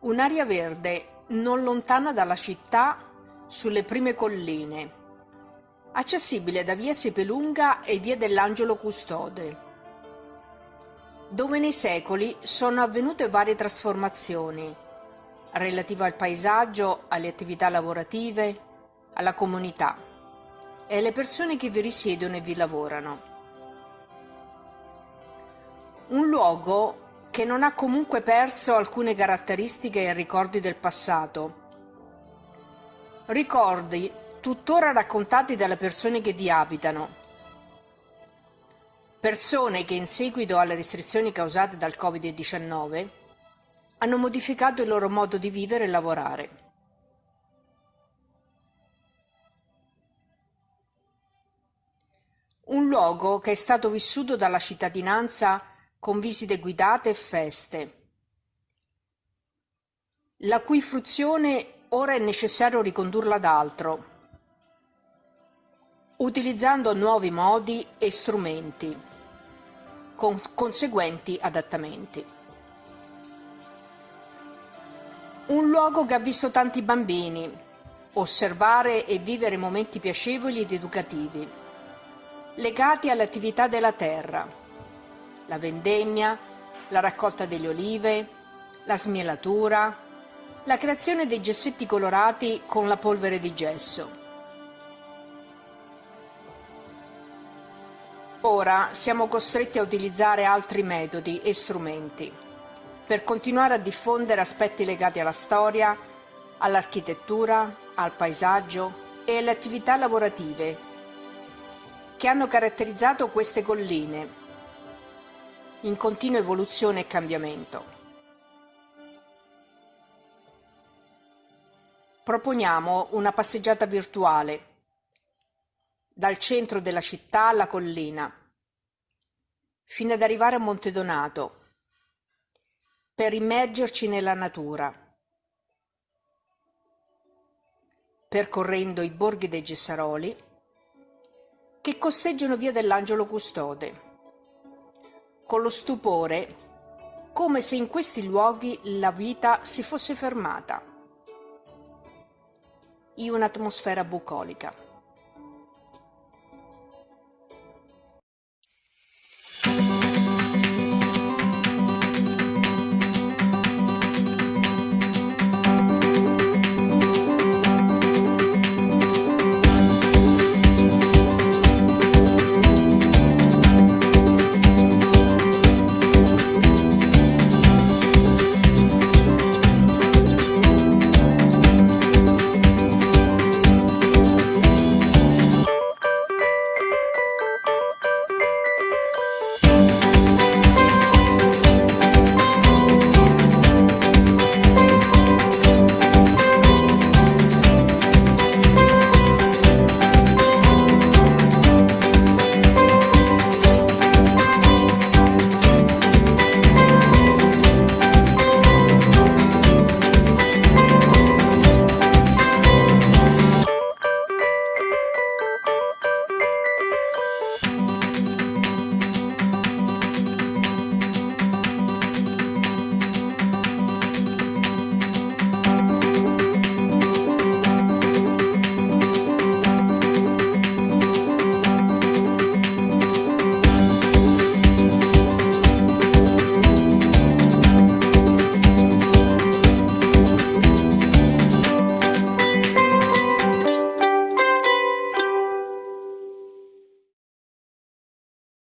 Un'area verde non lontana dalla città, sulle prime colline, accessibile da via Sepelunga e via dell'Angelo Custode, dove nei secoli sono avvenute varie trasformazioni relative al paesaggio, alle attività lavorative, alla comunità e alle persone che vi risiedono e vi lavorano. Un luogo che non ha comunque perso alcune caratteristiche e ricordi del passato. Ricordi tuttora raccontati dalle persone che vi abitano. Persone che in seguito alle restrizioni causate dal Covid-19 hanno modificato il loro modo di vivere e lavorare. Un luogo che è stato vissuto dalla cittadinanza con visite guidate e feste, la cui fruizione ora è necessario ricondurla ad altro, utilizzando nuovi modi e strumenti, con conseguenti adattamenti. Un luogo che ha visto tanti bambini osservare e vivere momenti piacevoli ed educativi, legati alle attività della terra, la vendemmia, la raccolta delle olive, la smielatura, la creazione dei gessetti colorati con la polvere di gesso. Ora siamo costretti a utilizzare altri metodi e strumenti per continuare a diffondere aspetti legati alla storia, all'architettura, al paesaggio e alle attività lavorative che hanno caratterizzato queste colline in continua evoluzione e cambiamento. Proponiamo una passeggiata virtuale dal centro della città alla collina, fino ad arrivare a Monte Donato, per immergerci nella natura, percorrendo i borghi dei Gessaroli che costeggiano via dell'Angelo Custode con lo stupore, come se in questi luoghi la vita si fosse fermata in un'atmosfera bucolica.